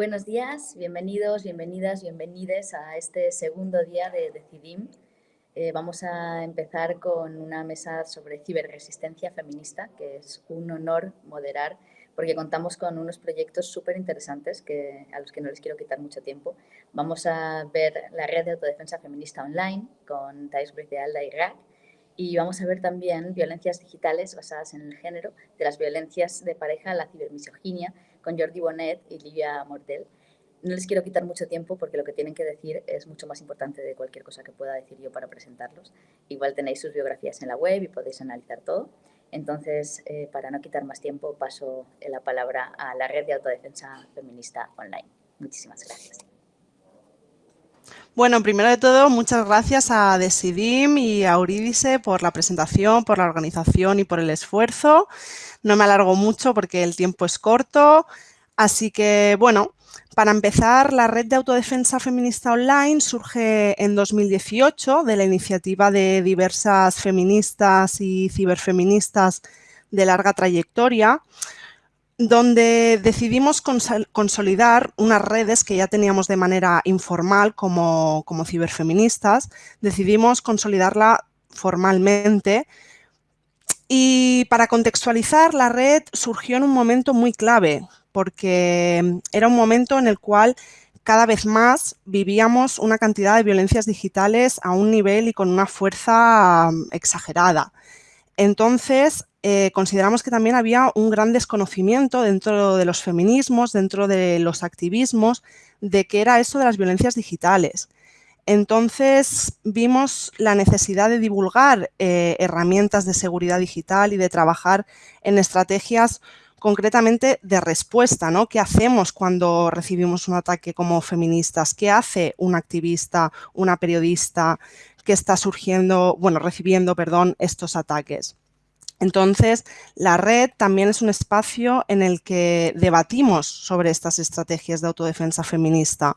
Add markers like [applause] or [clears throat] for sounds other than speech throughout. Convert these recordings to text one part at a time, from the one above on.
Buenos días, bienvenidos, bienvenidas, bienvenides a este segundo día de Decidim. Eh, vamos a empezar con una mesa sobre ciberresistencia feminista, que es un honor moderar porque contamos con unos proyectos súper interesantes que, a los que no les quiero quitar mucho tiempo. Vamos a ver la red de autodefensa feminista online con Thais de Alda y RAC y vamos a ver también violencias digitales basadas en el género, de las violencias de pareja a la cibermisoginia con Jordi Bonet y Livia Mortel. No les quiero quitar mucho tiempo porque lo que tienen que decir es mucho más importante de cualquier cosa que pueda decir yo para presentarlos. Igual tenéis sus biografías en la web y podéis analizar todo. Entonces, eh, para no quitar más tiempo, paso la palabra a la Red de Autodefensa Feminista Online. Muchísimas gracias. Bueno, primero de todo, muchas gracias a Decidim y a Eurídice por la presentación, por la organización y por el esfuerzo. No me alargo mucho porque el tiempo es corto. Así que, bueno, para empezar, la Red de Autodefensa Feminista Online surge en 2018 de la iniciativa de diversas feministas y ciberfeministas de larga trayectoria, donde decidimos consolidar unas redes que ya teníamos de manera informal como, como ciberfeministas, decidimos consolidarla formalmente y para contextualizar, la red surgió en un momento muy clave, porque era un momento en el cual cada vez más vivíamos una cantidad de violencias digitales a un nivel y con una fuerza mm, exagerada. Entonces, eh, consideramos que también había un gran desconocimiento dentro de los feminismos, dentro de los activismos, de qué era eso de las violencias digitales. Entonces vimos la necesidad de divulgar eh, herramientas de seguridad digital y de trabajar en estrategias concretamente de respuesta, ¿no? ¿Qué hacemos cuando recibimos un ataque como feministas? ¿Qué hace un activista, una periodista que está surgiendo, bueno, recibiendo, perdón, estos ataques? Entonces, la red también es un espacio en el que debatimos sobre estas estrategias de autodefensa feminista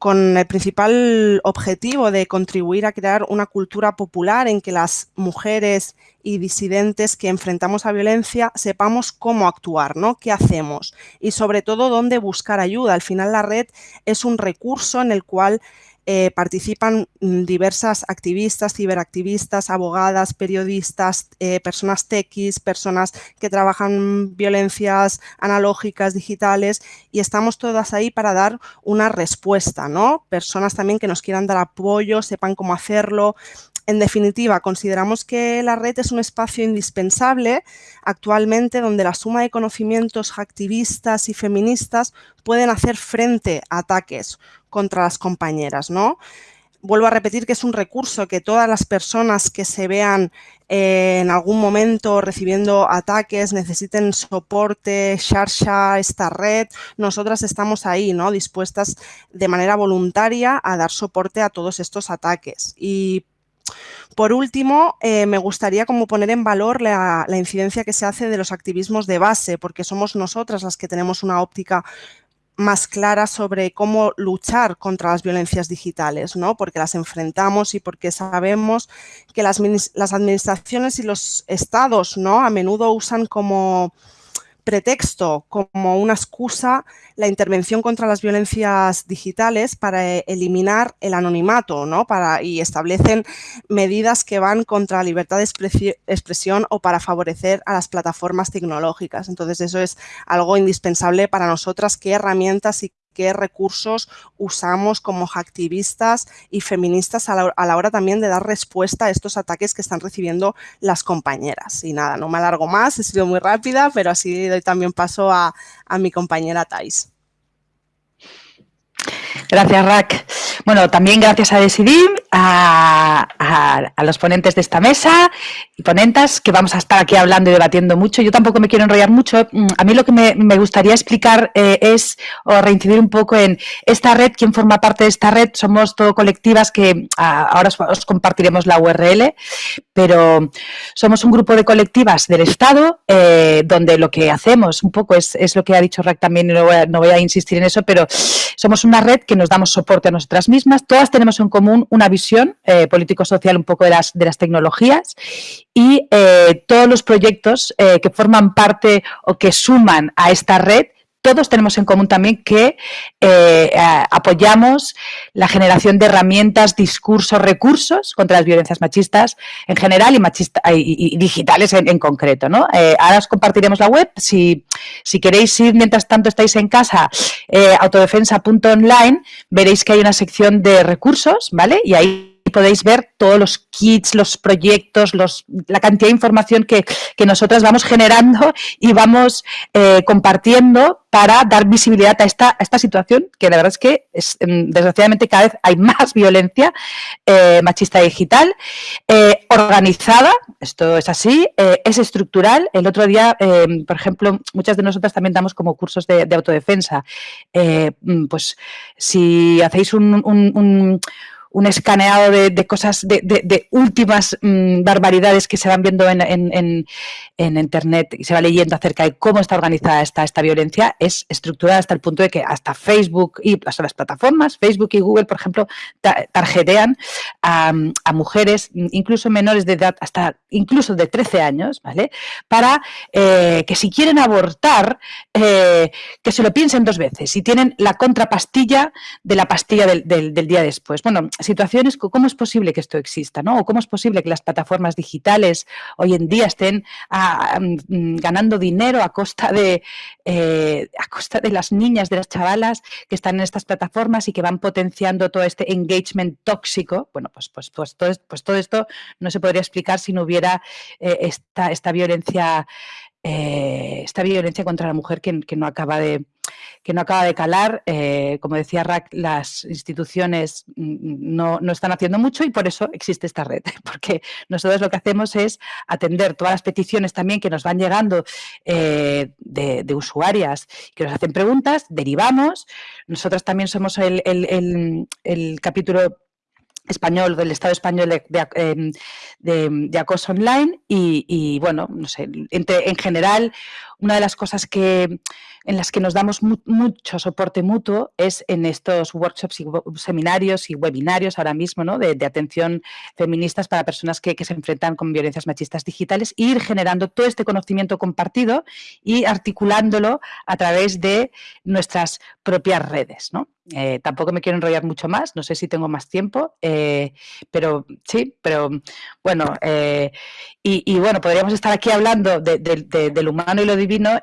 con el principal objetivo de contribuir a crear una cultura popular en que las mujeres y disidentes que enfrentamos a violencia sepamos cómo actuar, ¿no? ¿Qué hacemos? Y sobre todo, dónde buscar ayuda. Al final, la red es un recurso en el cual eh, participan mm, diversas activistas, ciberactivistas, abogadas, periodistas, eh, personas tequis, personas que trabajan violencias analógicas, digitales y estamos todas ahí para dar una respuesta, ¿no? Personas también que nos quieran dar apoyo, sepan cómo hacerlo, en definitiva, consideramos que la red es un espacio indispensable actualmente donde la suma de conocimientos activistas y feministas pueden hacer frente a ataques contra las compañeras, ¿no? Vuelvo a repetir que es un recurso que todas las personas que se vean eh, en algún momento recibiendo ataques, necesiten soporte, Sharsha, esta red, nosotras estamos ahí, ¿no? Dispuestas de manera voluntaria a dar soporte a todos estos ataques. Y por último, eh, me gustaría como poner en valor la, incidencia que se hace de los activismos de base, porque somos nosotras las que tenemos una óptica más clara sobre cómo luchar contra las violencias digitales, ¿no? porque las enfrentamos y porque sabemos que las, las administraciones y los estados ¿no? a menudo usan como pretexto, como una excusa, la intervención contra las violencias digitales para eh, eliminar el anonimato ¿no? para, y establecen medidas que van contra la libertad de expresión o para favorecer a las plataformas tecnológicas. Entonces, eso es algo indispensable para nosotras, qué herramientas y qué recursos usamos como activistas y feministas a la, hora también de dar respuesta a estos ataques que están recibiendo las compañeras. Y nada, no me alargo más, he sido muy rápida, pero así doy también paso a, a mi compañera Thais. Gracias, Rack. Bueno, también gracias a Decidim, a, los ponentes de esta mesa y ponentas, que vamos a estar aquí hablando y debatiendo mucho. Yo tampoco me quiero enrollar mucho. Mm, a mí lo que me, gustaría explicar eh, es, o reincidir un poco en esta red, quién forma parte de esta red. Somos todo colectivas que ahora os, compartiremos la URL, pero somos un grupo de colectivas del Estado, eh, donde lo que hacemos un poco es, lo que ha dicho Rack también, y a, no voy a insistir en eso, pero somos una red que nos damos soporte a nosotras mismas. Todas tenemos en común una visión eh, político-social un poco de las, de las tecnologías y eh, todos los proyectos eh, que forman parte o que suman a esta red todos tenemos en común también que eh, apoyamos la generación de herramientas, discursos, recursos contra las violencias machistas en general y, machista, y, digitales en, concreto. ¿no? Eh, ahora os compartiremos la web. Si, si, queréis ir mientras tanto estáis en casa, eh, autodefensa.online, veréis que hay una sección de recursos, ¿vale? Y ahí podéis ver todos los kits, los proyectos, los, la cantidad de información que, que nosotras vamos generando y vamos eh, compartiendo para dar visibilidad a esta, esta situación, que la verdad es que es, mm, desgraciadamente cada vez hay [laughs] más violencia eh, machista digital, eh, organizada, esto es así, es estructural. El otro día, por ejemplo, muchas de nosotras también damos como cursos de, autodefensa. Mm, pues si hacéis un escaneado de, cosas, de, últimas mm, barbaridades que se van viendo en, Internet y se va leyendo acerca de cómo está organizada esta, esta violencia, es estructurada hasta el punto de que hasta Facebook y las, las plataformas, Facebook y Google, por ejemplo, tarjetean a, mujeres, incluso menores de edad, hasta incluso de 13 años, ¿vale? Para eh, que si quieren abortar, eh, que se lo piensen dos veces, si tienen la contrapastilla de la pastilla del, del día después. Bueno, situaciones, ¿cómo es posible que esto exista? ¿no? ¿O cómo es posible que las plataformas digitales hoy en día estén ah, mm, ganando dinero a costa, de, eh, a costa de las niñas, de las chavalas que están en estas plataformas y que van potenciando todo este engagement tóxico? Bueno, pues, pues, pues, todo, pues todo esto no se podría explicar si no hubiera eh, esta, esta violencia eh, esta violencia contra la mujer que, no acaba de que no acaba de calar. Eh, como decía Rack, las instituciones no, están haciendo mucho y por eso existe esta red, [laughs] porque nosotros lo que hacemos es atender todas las peticiones también que nos van llegando eh, de, usuarias que nos hacen preguntas, derivamos. Nosotros también somos el, el capítulo español, del Estado español de, em, acoso online y, bueno, no sé, en general una de las cosas que, en las que nos damos mucho soporte mutuo es en estos workshops y seminarios y webinarios ahora mismo ¿no? de, atención feministas para personas que, se enfrentan con violencias machistas digitales e ir generando todo este conocimiento compartido y articulándolo a través de nuestras propias redes. ¿no? Eh, tampoco me quiero enrollar mucho más, no sé si tengo más tiempo, eh, pero sí, pero bueno, eh, y, bueno, podríamos estar aquí hablando del humano y lo divino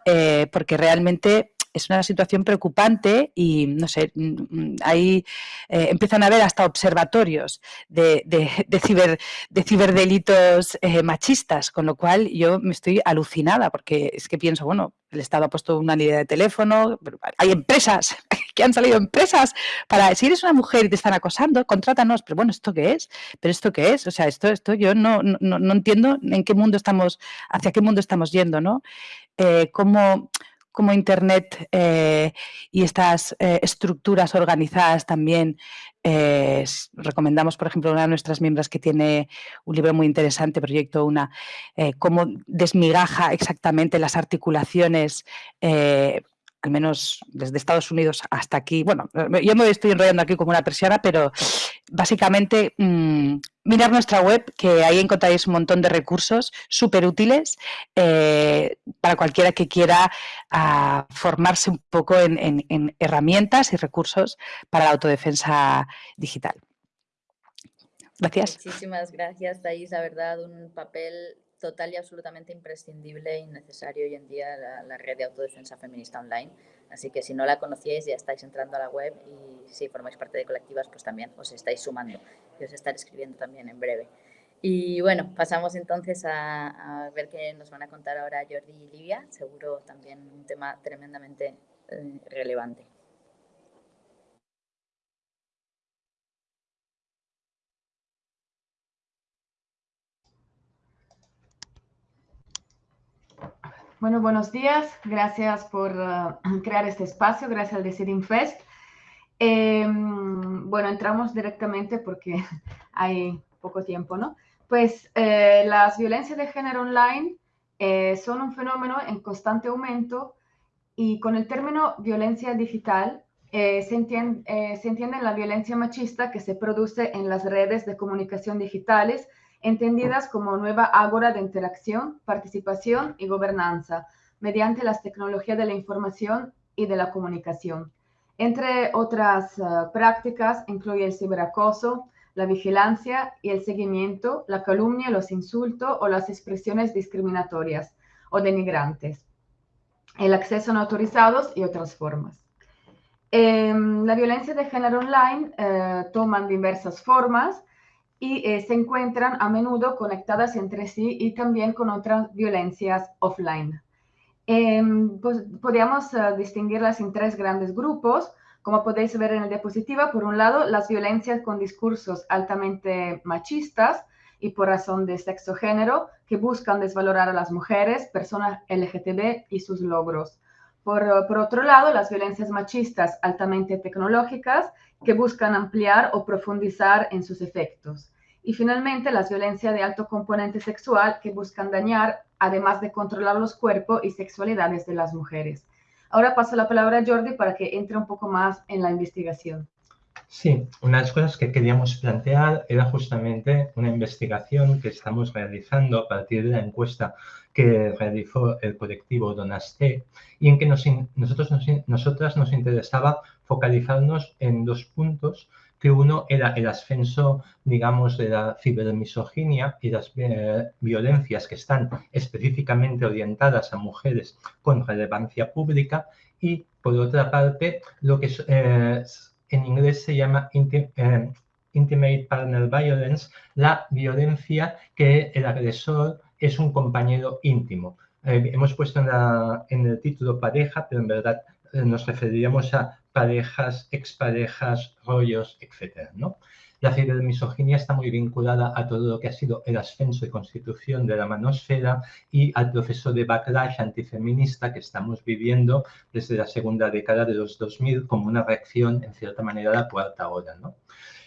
porque realmente es una situación preocupante y, no sé, mm, mm, ahí eh, empiezan a haber hasta observatorios de, ciber, de ciberdelitos eh, machistas, con lo cual yo me estoy alucinada porque es que pienso, bueno, el Estado ha puesto una línea de teléfono, hay empresas, [laughs] que han salido empresas para, si eres una mujer y te están acosando, contrátanos, pero bueno, ¿esto qué es? ¿Pero esto qué es? O sea, esto, esto yo no, no, entiendo en qué mundo estamos, hacia qué mundo estamos yendo, ¿no? Eh, cómo, como Internet eh, y estas eh, estructuras organizadas también. Eh, recomendamos, por ejemplo, una de nuestras miembros que tiene un libro muy interesante, Proyecto Una, cómo desmigaja exactamente las articulaciones al menos desde Estados Unidos hasta aquí, bueno, yo me estoy enrollando aquí como una persiana, pero básicamente mm, mirar nuestra web, que ahí encontraréis un montón de recursos súper útiles eh, para cualquiera que quiera ah, formarse un poco en, herramientas y recursos para la autodefensa digital. Gracias. Muchísimas gracias, Thais. La verdad, un papel total y absolutamente imprescindible y necesario hoy en día la, red de autodefensa feminista online. Así que si no la conocíais ya estáis entrando a la web y si formáis parte de colectivas pues también os estáis sumando y os estaré escribiendo también en breve. Y bueno, pasamos entonces a, ver qué nos van a contar ahora Jordi y Livia, seguro también un tema tremendamente eh, relevante. Bueno, buenos días. Gracias por uh, [clears throat] crear este espacio. Gracias al Decidim Fest. Em, bueno, entramos directamente porque [laughs] hay poco tiempo, ¿no? Pues eh, las violencias de género online eh, son un fenómeno en constante aumento y con el término violencia digital eh, se entiende la violencia machista que se produce en las redes de comunicación digitales entendidas como nueva ágora de interacción, participación y gobernanza, mediante las tecnologías de la información y de la comunicación. Entre otras prácticas incluye el ciberacoso, la vigilancia y el seguimiento, la calumnia, los insultos o las expresiones discriminatorias o denigrantes, el acceso no autorizados y otras formas. Em, la violencia de género online eh, toman diversas formas y eh, se encuentran a menudo conectadas entre sí y también con otras violencias offline. Em, pues, podríamos eh, distinguirlas en tres grandes grupos. Como podéis ver en la diapositiva, por un lado, las violencias con discursos altamente machistas y por razón de sexo-género que buscan desvalorar a las mujeres, personas LGTB y sus logros. Por, otro lado, las violencias machistas altamente tecnológicas que buscan ampliar o profundizar en sus efectos. Y finalmente, las violencias de alto componente sexual que buscan dañar, además de controlar los cuerpos y sexualidades de las mujeres. Ahora paso la palabra a Jordi para que entre un poco más en la investigación. Sí, una de las cosas que queríamos plantear era justamente una investigación que estamos realizando a partir de la encuesta que realizó el colectivo Donaste y en que nosotros, nosotras nos interesaba focalizarnos en dos puntos que uno era el ascenso, digamos, de la cibermisoginia y las eh, violencias que están específicamente orientadas a mujeres con relevancia pública y, por otra parte, lo que eh, en inglés se llama eh, Intimate Partner Violence, la violencia que el agresor es un compañero íntimo. hemos puesto en, el título pareja, pero en verdad nos referiríamos a parejas, exparejas, rollos, etc. ¿no? La cibermisoginia está muy vinculada a todo lo que ha sido el ascenso y constitución de la manosfera y al proceso de backlash antifeminista que estamos viviendo desde la segunda década de los 2000 como una reacción, en cierta manera, a la cuarta hora. ¿no?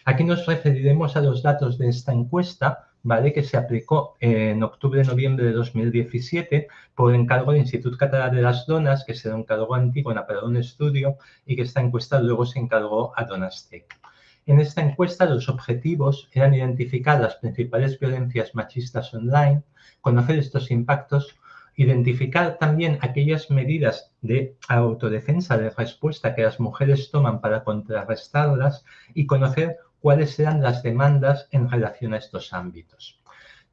Aquí nos referiremos a los datos de esta encuesta ¿vale? que se aplicó en octubre-noviembre de 2017 por encargo del Instituto Catalán de las Donas, que se un encargó a Antígona para un estudio y que esta encuesta luego se encargó a Donastec. En esta encuesta los objetivos eran identificar las principales violencias machistas online, conocer estos impactos, identificar también aquellas medidas de autodefensa, de respuesta que las mujeres toman para contrarrestarlas y conocer cuáles serán las demandas en relación a estos ámbitos.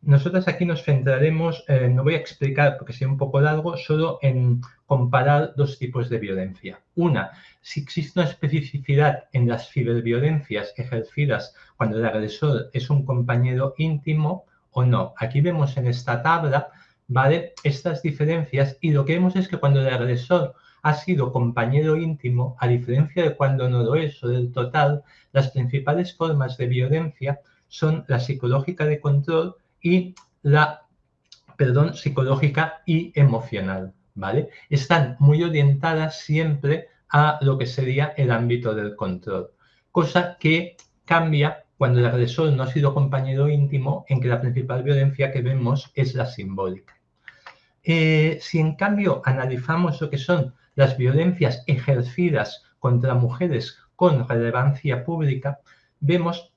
Nosotros aquí nos centraremos, eh, no voy a explicar porque sea un poco largo, solo en comparar dos tipos de violencia. Una, si existe una especificidad en las ciberviolencias ejercidas cuando el agresor es un compañero íntimo o no. Aquí vemos en esta tabla, ¿vale? Estas diferencias y lo que vemos es que cuando el agresor ha sido compañero íntimo, a diferencia de cuando no lo es o del total, las principales formas de violencia son la psicológica de control y la, perdón, psicológica y emocional, ¿vale? Están muy orientadas siempre a lo que sería el ámbito del control, cosa que cambia cuando el agresor no ha sido compañero íntimo, en que la principal violencia que vemos es la simbólica. Eh, si en cambio analizamos lo que son las violencias ejercidas contra mujeres con relevancia pública, vemos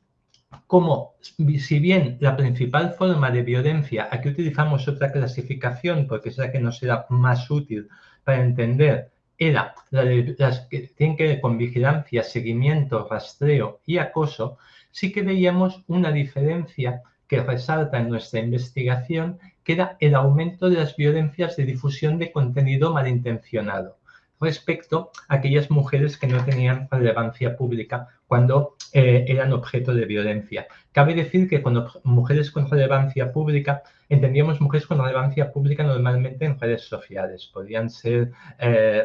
cómo, si bien la principal forma de violencia, aquí utilizamos otra clasificación porque es la que nos era más útil para entender, era la de las que tienen que ver con vigilancia, seguimiento, rastreo y acoso, sí que veíamos una diferencia que resalta en nuestra investigación, que era el aumento de las violencias de difusión de contenido malintencionado respecto a aquellas mujeres que no tenían relevancia pública cuando eh, eran objeto de violencia. Cabe decir que cuando mujeres con relevancia pública, entendíamos mujeres con relevancia pública normalmente en redes sociales. Podrían ser eh,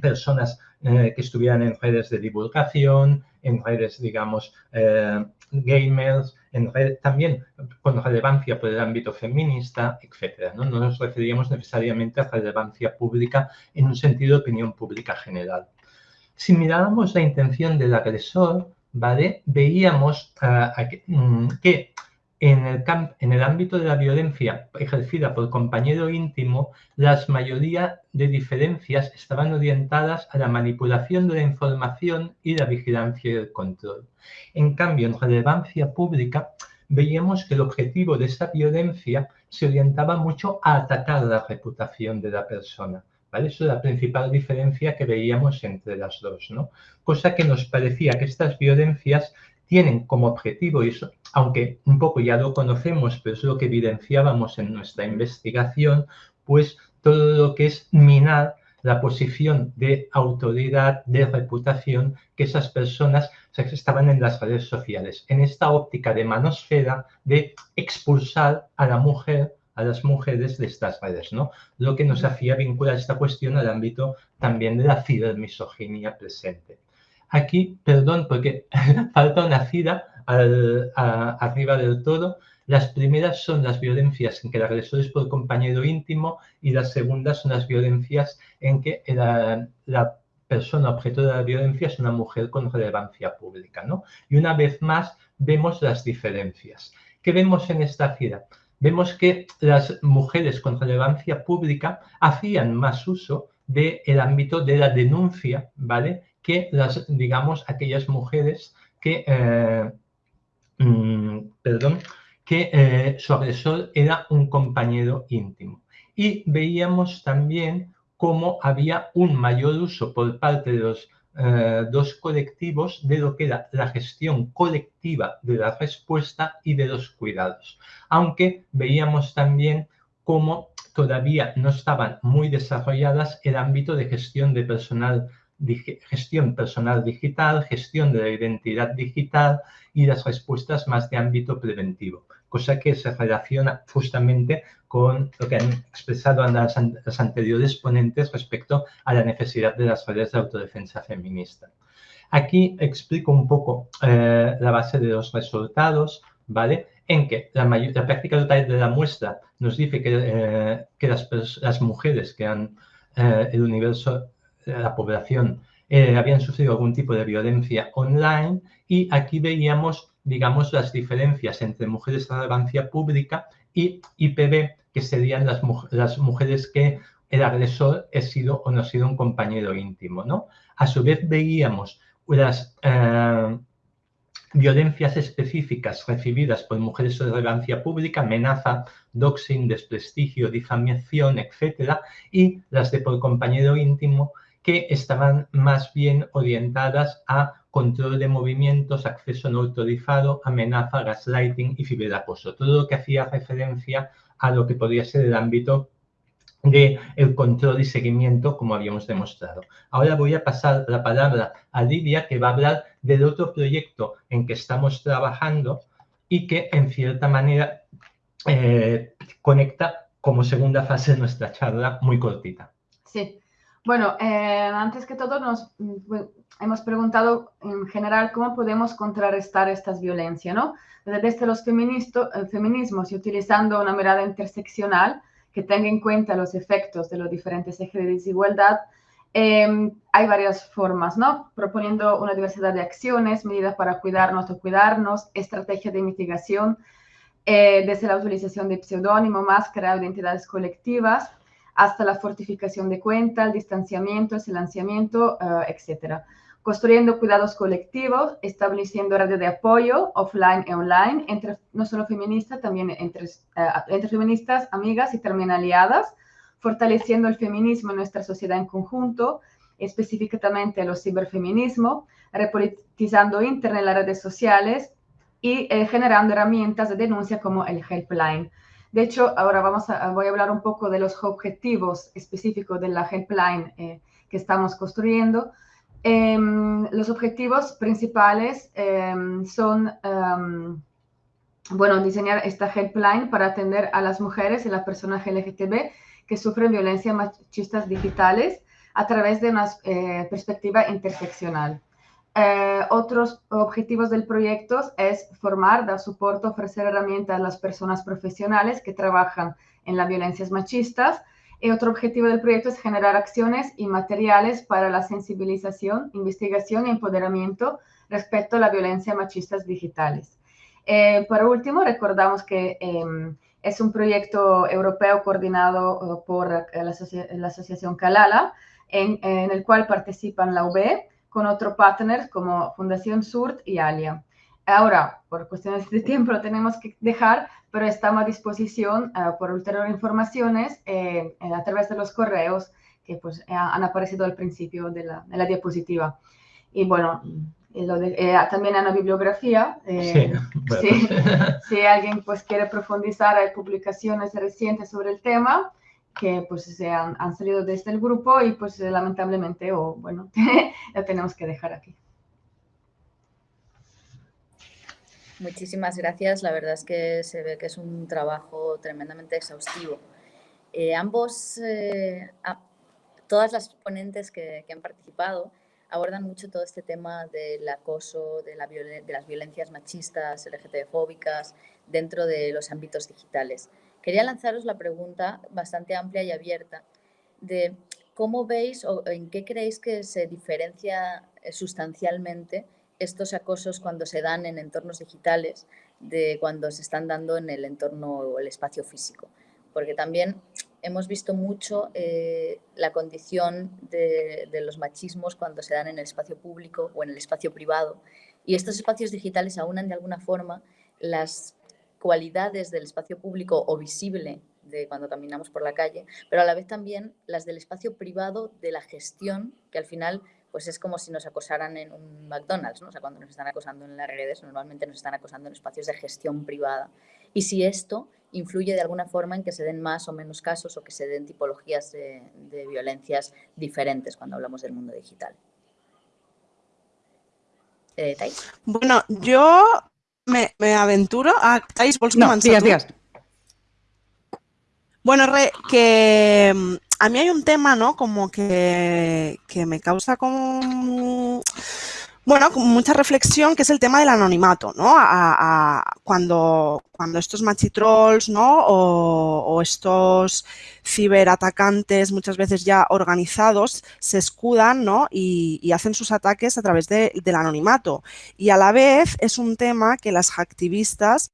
personas eh, que estuvieran en redes de divulgación, en redes, digamos, gamers, también con relevancia por el ámbito feminista, etc. ¿no? no nos referíamos necesariamente a relevancia pública en un sentido de opinión pública general. Si mirábamos la intención del agresor, ¿vale? veíamos uh, que en el, ámbito de la violencia ejercida por compañero íntimo, la mayoría de diferencias estaban orientadas a la manipulación de la información y la vigilancia y el control. En cambio, en relevancia pública, veíamos que el objetivo de esa violencia se orientaba mucho a atacar la reputación de la persona. ¿vale? Eso es la principal diferencia que veíamos entre las dos. Cosa que nos parecía que estas violencias tienen como objetivo, y eso, aunque un poco ya lo conocemos, pero es lo que evidenciábamos en nuestra investigación, pues todo lo que es minar la posición de autoridad, de reputación que esas personas estaban en las redes sociales, en esta óptica de manosfera de expulsar a la mujer a las mujeres de estas redes, ¿no? Lo que nos hacía vincular esta cuestión al ámbito también de la cibermisoginia presente. Aquí, perdón, porque [laughs] falta una cida arriba del todo. Las primeras son las violencias en que el agresor es por compañero íntimo y las segundas son las violencias en que la, persona objeto de la violencia es una mujer con relevancia pública, ¿no? Y una vez más vemos las diferencias. ¿Qué vemos en esta cida? Vemos que las mujeres con relevancia pública hacían más uso del ámbito de la denuncia, ¿vale? Que las, digamos, aquellas mujeres que, eh, mm, perdón, que eh, su agresor era un compañero íntimo. Y veíamos también cómo había un mayor uso por parte de los eh, dos colectivos de lo que era la gestión colectiva de la respuesta y de los cuidados. Aunque veíamos también cómo todavía no estaban muy desarrolladas el ámbito de gestión de personal gestión personal digital, gestión de la identidad digital y las respuestas más de ámbito preventivo, cosa que se relaciona justamente con lo que han expresado las, anteriores ponentes respecto a la necesidad de las redes de autodefensa feminista. Aquí explico un poco eh, la base de los resultados, ¿vale? En que la, práctica total de la muestra nos dice que, eh, las, mujeres que han eh, el universo la población eh, habían sufrido algún tipo de violencia online y aquí veíamos, digamos, las diferencias entre mujeres de relevancia pública y IPB, que serían las, las mujeres que el agresor ha sido o no ha sido un compañero íntimo, ¿no? A su vez veíamos las eh, violencias específicas recibidas por mujeres de relevancia pública, amenaza, doxing, desprestigio, difamación, etcétera, y las de por compañero íntimo que estaban más bien orientadas a control de movimientos, acceso no autorizado, amenaza, gaslighting y ciberacoso. Todo lo que hacía referencia a lo que podría ser el ámbito del el control y seguimiento, como habíamos demostrado. Ahora voy a pasar la palabra a Lidia, que va a hablar del otro proyecto en que estamos trabajando y que, en cierta manera, eh, conecta como segunda fase de nuestra charla muy cortita. Sí, bueno, eh, antes que todo nos mm, hemos preguntado en general cómo podemos contrarrestar estas violencias, ¿no? Desde los feminismos y utilizando una mirada interseccional que tenga en cuenta los efectos de los diferentes ejes de desigualdad, em, hay varias formas, ¿no? Proponiendo una diversidad de acciones, medidas para cuidarnos o cuidarnos, estrategias de mitigación, eh, desde la utilización de pseudónimo, máscara, identidades colectivas, hasta la fortificación de cuenta, el distanciamiento, el silenciamiento, uh, etcétera. Construyendo cuidados colectivos, estableciendo redes de apoyo offline y online, entre, no solo feministas, también entre, uh, entre feministas, amigas y también aliadas, fortaleciendo el feminismo en nuestra sociedad en conjunto, específicamente el ciberfeminismo, repolitizando Internet las redes sociales y eh, generando herramientas de denuncia como el helpline. De hecho, ahora vamos a, voy a hablar un poco de los objetivos específicos de la helpline eh, que estamos construyendo. Em, los objetivos principales em, son, em, bueno, diseñar esta helpline para atender a las mujeres y las personas LGTB que sufren violencia machistas digitales a través de una eh, perspectiva interseccional. Eh, otros objetivos del proyecto es formar, dar soporte, ofrecer herramientas a las personas profesionales que trabajan en las violencias machistas. Y otro objetivo del proyecto es generar acciones y materiales para la sensibilización, investigación y empoderamiento respecto a la violencia machistas digitales. Eh, por último, recordamos que em, es un proyecto europeo coordinado eh, por la, la, Asociación Calala, en, en, el cual participan la UB, con otros partners como Fundación SURT y ALIA. Ahora, por cuestiones de tiempo lo tenemos que dejar, pero estamos a disposición uh, por ulterior informaciones eh, a través de los correos que pues han aparecido al principio de la, de la diapositiva. Y bueno, eh, también en la bibliografía. Eh, [laughs] si alguien pues quiere profundizar, hay publicaciones recientes sobre el tema que pues se han, han, salido desde el grupo y pues lamentablemente o bueno, [laughs] lo tenemos que dejar aquí. Muchísimas gracias. La verdad es que se ve que es un trabajo tremendamente exhaustivo. Eh, ambos, todas las ponentes que, que han participado abordan mucho todo este tema del acoso, de, las violencias machistas, LGTB-fóbicas, dentro de los ámbitos digitales. Quería lanzaros la pregunta bastante amplia y abierta de cómo veis o en qué creéis que se diferencia eh, sustancialmente estos acosos cuando se dan en entornos digitales de cuando se están dando en el entorno o el espacio físico. Porque también hemos visto mucho eh, la condición de, los machismos cuando se dan en el espacio público o en el espacio privado. Y estos espacios digitales aunan de alguna forma las cualidades del espacio público o visible de cuando caminamos por la calle, pero a la vez también las del espacio privado de la gestión, que al final pues es como si nos acosaran en un McDonald's. O sea, cuando nos están acosando en las redes, normalmente nos están acosando en espacios de gestión privada. Y si esto influye de alguna forma en que se den más o menos casos o que se den tipologías de, violencias diferentes cuando hablamos del mundo digital. Eh, bueno, yo me, aventuro a Thais, no, días, días. Bueno, que mm, a mí hay un tema, ¿no? Como que, que me causa como bueno, con mucha reflexión, que es el tema del anonimato, ¿no? A, cuando, estos machitrolls, ¿no? O, estos ciberatacantes, muchas veces ya organizados, se escudan, ¿no? Y, hacen sus ataques a través del anonimato. Y a la vez es un tema que las activistas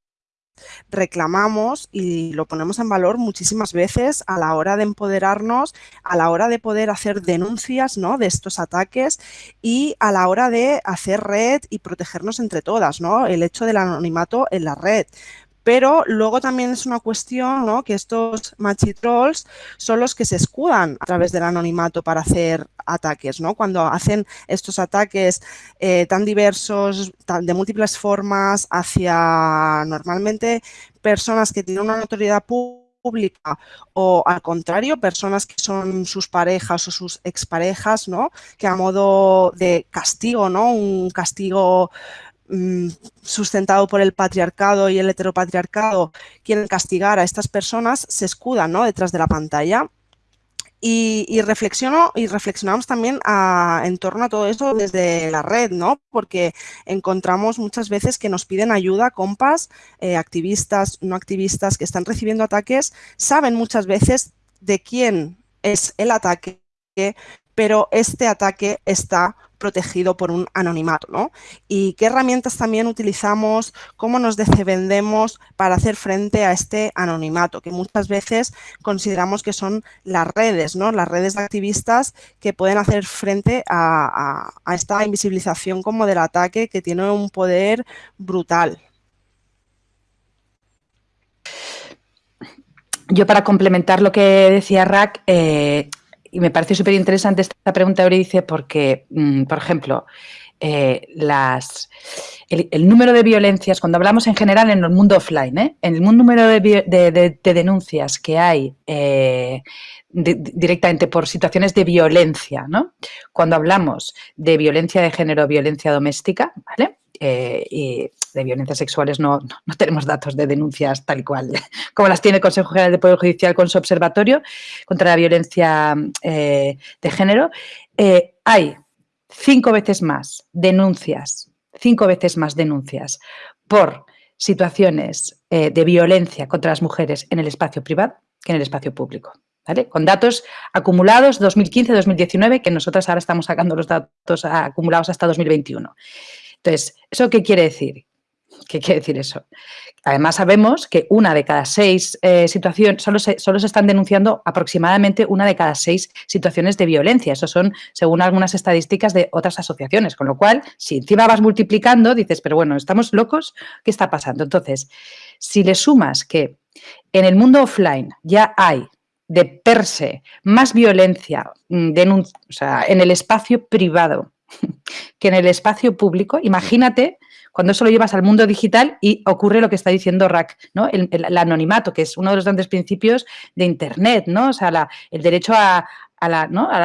reclamamos y lo ponemos en valor muchísimas veces a la hora de empoderarnos, a la hora de poder hacer denuncias ¿no? de estos ataques y a la hora de hacer red y protegernos entre todas, ¿no? el hecho del anonimato en la red pero luego también es una cuestión ¿no? que estos machitrolls son los que se escudan a través del anonimato para hacer ataques, ¿no? Cuando hacen estos ataques eh, tan diversos, de múltiples formas, hacia normalmente personas que tienen una notoriedad pública o al contrario, personas que son sus parejas o sus exparejas, ¿no? Que a modo de castigo, ¿no? Un castigo sustentado por el patriarcado y el heteropatriarcado quieren castigar a estas personas, se escudan ¿no? detrás de la pantalla. Y, reflexiono y reflexionamos también en torno a todo eso desde la red, ¿no? Porque encontramos muchas veces que nos piden ayuda, compas, eh, activistas, no activistas que están recibiendo ataques, saben muchas veces de quién es el ataque, pero este ataque está protegido por un anonimato, ¿no? Y qué herramientas también utilizamos, cómo nos defendemos para hacer frente a este anonimato, que muchas veces consideramos que son las redes, ¿no? Las redes de activistas que pueden hacer frente a, esta invisibilización como del ataque que tiene un poder brutal. Yo para complementar lo que decía Rack, eh, y me parece súper interesante esta pregunta, Euridice, porque, mm, por ejemplo, eh, las, el, número de violencias, cuando hablamos en general en el mundo offline, ¿eh? en el número de, denuncias que hay eh, directamente por situaciones de violencia, ¿no? cuando hablamos de violencia de género, violencia doméstica, ¿vale? Eh, y de violencias sexuales no, no, tenemos datos de denuncias tal cual, [laughs] como las tiene el Consejo General de Poder Judicial con su observatorio contra la violencia eh, de género. Eh, hay cinco veces más denuncias, cinco veces más denuncias por situaciones de violencia contra las mujeres en el espacio privado que en el espacio público. ¿Vale? Con datos acumulados 2015-2019, que nosotros ahora estamos sacando los datos acumulados hasta 2021. Entonces, ¿eso qué quiere decir? ¿Qué quiere decir eso? Además sabemos que una de cada seis eh, situaciones, solo se, solo se están denunciando aproximadamente una de cada seis situaciones de violencia. Eso son según algunas estadísticas de otras asociaciones. Con lo cual, si encima vas multiplicando, dices, pero bueno, ¿estamos locos? ¿Qué está pasando? Entonces, si le sumas que en el mundo offline ya hay de per se más violencia mm, en el espacio privado que en el espacio público, imagínate cuando eso lo llevas al mundo digital y ocurre lo que está diciendo Rack, ¿no? El, anonimato, que es uno de los grandes principios de Internet, ¿no? O sea, el derecho a, la,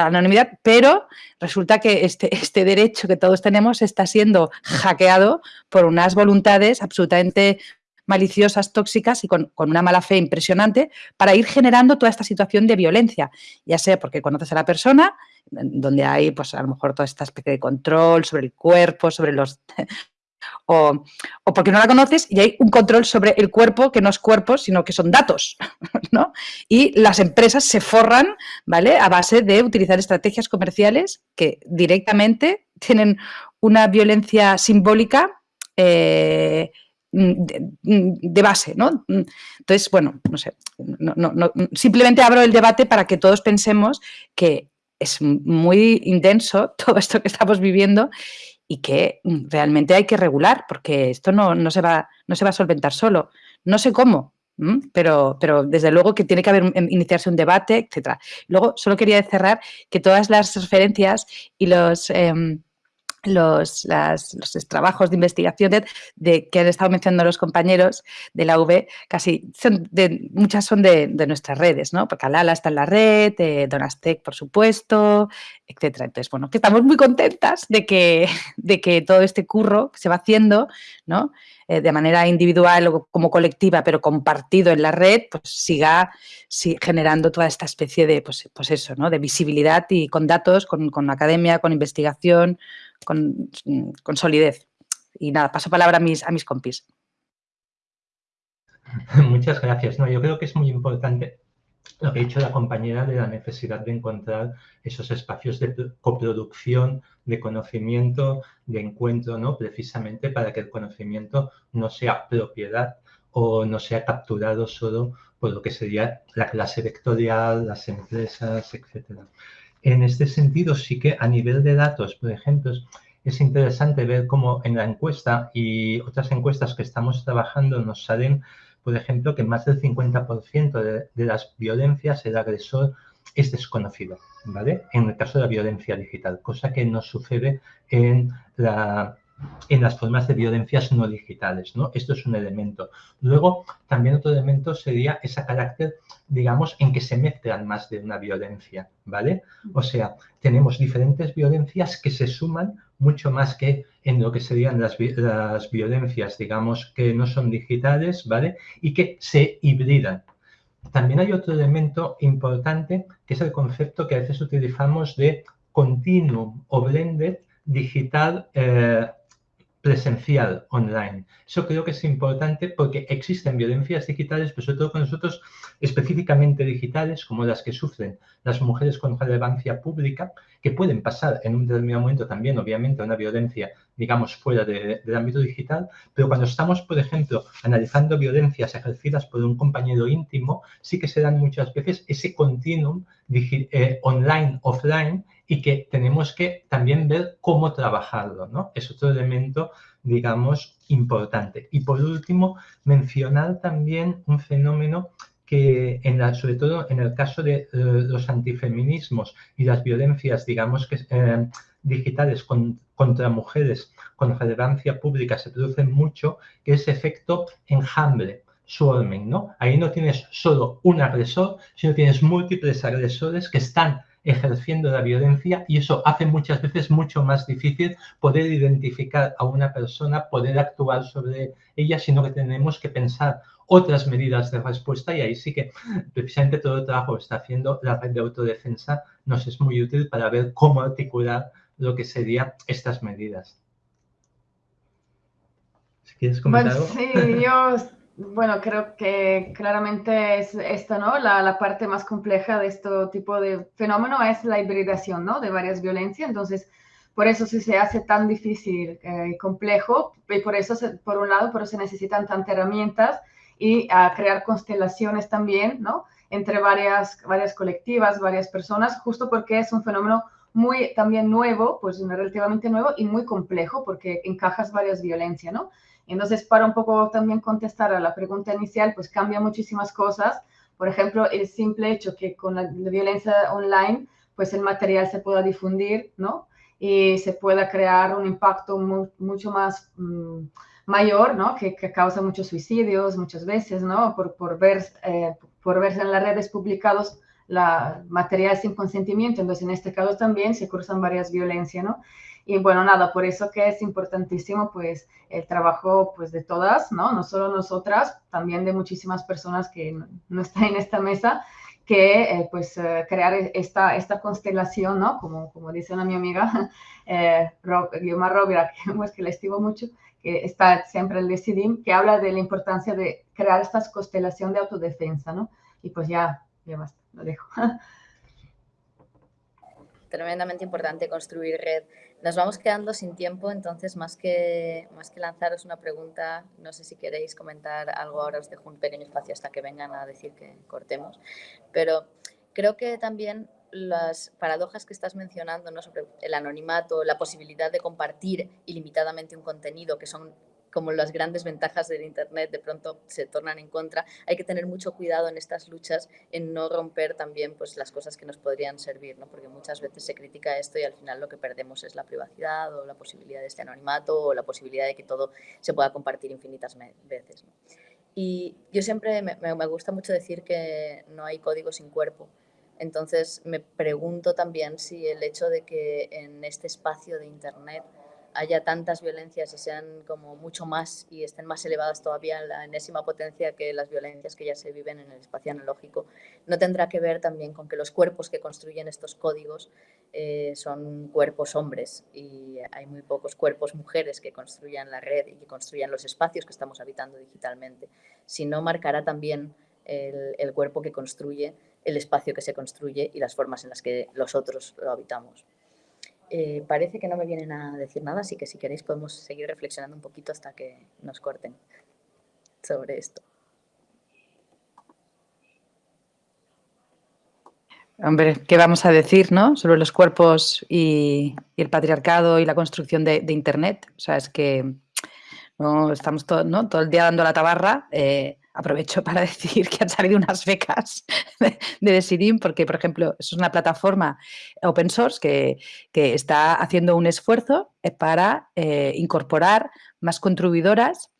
anonimidad, pero resulta que este, este derecho que todos tenemos está siendo hackeado por unas voluntades absolutamente maliciosas, tóxicas y con, una mala fe impresionante para ir generando toda esta situación de violencia, ya sea porque conoces a la persona, donde hay pues a lo mejor toda esta especie de control sobre el cuerpo, sobre los... [laughs] o, porque no la conoces y hay un control sobre el cuerpo que no es cuerpo, sino que son datos, [laughs] ¿no? Y las empresas se forran, ¿vale? A base de utilizar estrategias comerciales que directamente tienen una violencia simbólica eh, Mm, mm, de, base, ¿no? Mm, entonces, bueno, no sé, simplemente abro el debate para que todos pensemos que es muy intenso [laughs] todo esto que estamos viviendo y que realmente hay que regular porque esto no, se, va, no se va a solventar solo. No sé cómo, pero, pero desde luego que tiene que haber iniciarse un debate, etc. Luego, solo quería cerrar que todas las referencias y los... Em, los, los trabajos de investigación de, que han estado mencionando los compañeros de la UV, casi son de, muchas son de, nuestras redes, ¿no? Porque Alala está en la red, eh, Donastec, por supuesto, etcétera. Entonces, bueno, que estamos muy contentas de que, [laughs] de que todo este curro se va haciendo, ¿no? Eh, de manera individual o como colectiva, pero compartido en la red, pues siga generando toda esta especie de, pues, pues eso, ¿no? De visibilidad y con datos, con, con academia, con investigación, con, solidez. Y nada, paso palabra a mis, a mis compis. [laughs] Muchas gracias. No, yo creo que es muy importante lo que ha dicho la compañera de la necesidad de encontrar esos espacios de coproducción, de conocimiento, de encuentro, ¿no? Precisamente para que el conocimiento no sea propiedad o no sea capturado solo por lo que sería la clase vectorial, las empresas, etcétera. En este sentido, sí que a nivel de datos, por ejemplo, es interesante ver cómo en la encuesta y otras encuestas que estamos trabajando nos salen, por ejemplo, que más del 50% de, las violencias el agresor es desconocido, ¿vale? En el caso de la violencia digital, cosa que no sucede en la en las formas de violencias no digitales, ¿no? Esto es un elemento. Luego, también otro elemento sería ese carácter, digamos, en que se mezclan más de una violencia, ¿vale? O sea, tenemos diferentes violencias que se suman mucho más que en lo que serían las, las violencias, digamos, que no son digitales, ¿vale? Y que se hibridan. También hay otro elemento importante que es el concepto que a veces utilizamos de continuum o blended digital eh, presencial online. Eso creo que es importante porque existen violencias digitales, pero sobre todo con nosotros específicamente digitales, como las que sufren las mujeres con relevancia pública, que pueden pasar en un determinado momento también, obviamente, a una violencia, digamos, fuera del ámbito digital, pero cuando estamos, por ejemplo, analizando violencias ejercidas por un compañero íntimo, sí que se dan muchas veces ese continuum eh, online-offline y que tenemos que también ver cómo trabajarlo, ¿no? Es otro elemento, digamos, importante. Y por último, mencionar también un fenómeno que, en la, sobre todo en el caso de eh, los antifeminismos y las violencias, digamos, eh, digitales contra mujeres con relevancia pública se producen mucho, que es efecto enjambre, swarming, ¿no? Ahí no tienes solo un agresor, sino tienes múltiples agresores que están ejerciendo la violencia y eso hace muchas veces mucho más difícil poder identificar a una persona, poder actuar sobre ella, sino que tenemos que pensar otras medidas de respuesta y ahí sí que precisamente todo el trabajo que está haciendo la red de autodefensa nos es muy útil para ver cómo articular lo que serían estas medidas. Si quieres comentar algo. Sí, yo bueno, creo que claramente es esta, ¿no? La, parte más compleja de este tipo de fenómeno es la hibridación, ¿no? De varias violencias. Entonces, por eso se hace tan difícil eh, y complejo. Y por eso, por un lado, por eso se necesitan tantas herramientas y a crear constelaciones también, ¿no? Entre varias, varias colectivas, varias personas, justo porque es un fenómeno muy también nuevo, pues relativamente nuevo y muy complejo porque encajas varias violencias, ¿no? Entonces, para un poco también contestar a la pregunta inicial, pues cambia muchísimas cosas, Por ejemplo, el simple hecho que con la, violencia online, pues el material se pueda difundir, ¿no? Y se pueda crear un impacto mucho más mm, mayor, ¿no? Que, causa muchos suicidios muchas veces, ¿no? Por, por ver, eh, por verse en las redes publicados la material sin consentimiento. Entonces, en este caso también se cruzan varias violencias, ¿no? Y bueno, nada, por eso que es importantísimo, pues, el trabajo, pues, de todas, ¿no? No solo nosotras, también de muchísimas personas que no, están en esta mesa, que, eh, pues, eh, crear esta, esta constelación, ¿no? Como, como dice una mi amiga, [laughs] eh, Rob, Guillermo Rovira, que, pues, que le estimo mucho, que está siempre el Decidim, que habla de la importancia de crear esta constelación de autodefensa, ¿no? Y pues ya, ya basta, lo dejo. [laughs] Tremendamente importante construir red. Nos vamos quedando sin tiempo, entonces más que, más que lanzaros una pregunta, no sé si queréis comentar algo ahora, os dejo un pequeño espacio hasta que vengan a decir que cortemos, pero creo que también las paradojas que estás mencionando ¿no? sobre el anonimato, la posibilidad de compartir ilimitadamente un contenido, que son como las grandes ventajas del Internet de pronto se tornan en contra, hay que tener mucho cuidado en estas luchas en no romper también pues, las cosas que nos podrían servir, ¿no? porque muchas veces se critica esto y al final lo que perdemos es la privacidad o la posibilidad de este anonimato o la posibilidad de que todo se pueda compartir infinitas veces. Y yo siempre me, me gusta mucho decir que no hay código sin cuerpo. Entonces me pregunto también si el hecho de que en este espacio de Internet haya tantas violencias y sean como mucho más y estén más elevadas todavía en la enésima potencia que las violencias que ya se viven en el espacio analógico, no tendrá que ver también con que los cuerpos que construyen estos códigos eh, son cuerpos hombres y hay muy pocos cuerpos mujeres que construyan la red y que construyan los espacios que estamos habitando digitalmente, sino marcará también el, cuerpo que construye el espacio que se construye y las formas en las que los otros lo habitamos. Eh, parece que no me vienen a decir nada, así que si queréis podemos seguir reflexionando un poquito hasta que nos corten sobre esto. Hombre, ¿qué vamos a decir ¿no? sobre los cuerpos y, el patriarcado y la construcción de, Internet? O sea, es que no estamos todo, ¿no? todo el día dando la tabarra. Eh, aprovecho para [laughs] decir que han salido unas becas de, Decidim, porque, por ejemplo, es una plataforma open source que, está haciendo un esfuerzo eh, para eh, incorporar más contribuidoras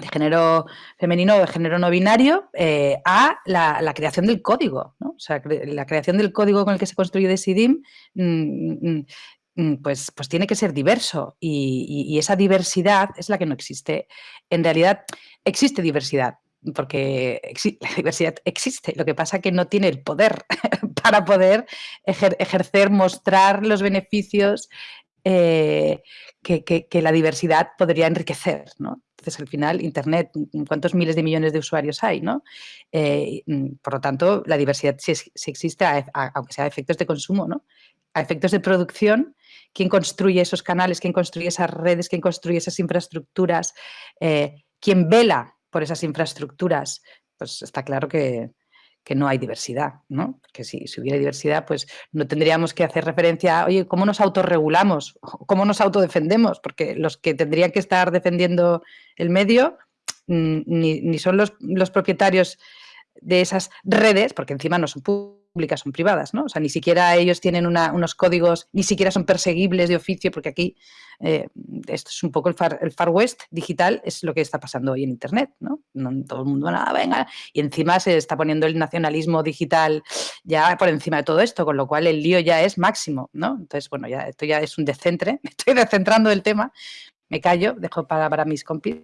de género femenino o de género no binario eh, a la, creación del código. O sea, la creación del código con el que se construye Decidim mm, mm, mm, pues, pues tiene que ser diverso y, esa diversidad es la que no existe. En realidad existe diversidad, porque [laughs] la diversidad existe, lo que pasa es que no tiene el poder [laughs] para poder ejercer, mostrar los beneficios eh, que, la diversidad podría enriquecer, ¿no? Entonces, al final, Internet, ¿cuántos miles de millones de usuarios hay? ¿no? Eh, mm, por lo tanto, la diversidad sí, existe, aunque sea a efectos de consumo, ¿no? A efectos de producción, ¿quién construye esos canales? ¿Quién construye esas redes? ¿Quién construye esas infraestructuras? Eh, ¿Quién vela por esas infraestructuras, pues está claro que, no hay diversidad, ¿no? Porque si, hubiera diversidad, pues no tendríamos que hacer referencia a, oye, ¿cómo nos autorregulamos? [laughs] ¿Cómo nos autodefendemos? Porque los que tendrían que estar defendiendo el medio mm, ni, son los, los, propietarios de esas redes, porque encima no son públicas, son privadas, ¿no? O sea, ni siquiera ellos tienen unos códigos, ni siquiera son perseguibles de oficio, porque aquí eh, esto es un poco el far, el far, West digital, es lo que está pasando hoy en Internet, ¿no? todo el mundo, nada, venga, y encima se está poniendo el nacionalismo digital ya por encima de todo esto, con lo cual el lío ya es máximo, ¿no? Entonces, bueno, ya esto ya es un descentre, [laughs] me estoy descentrando del tema, me callo, dejo para, para mis compis.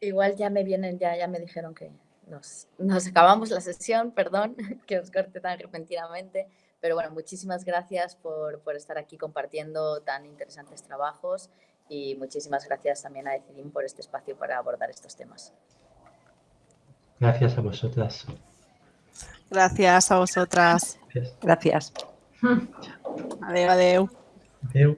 Igual ya me vienen, ya, ya me dijeron que nos, nos acabamos la sesión, perdón [laughs] que os corte tan repentinamente, pero bueno, muchísimas gracias por, por, estar aquí compartiendo tan interesantes trabajos y muchísimas gracias también a Decidim por este espacio para abordar estos temas. Gracias a vosotras. Gracias a vosotras. Gracias. Adiós. Adiós.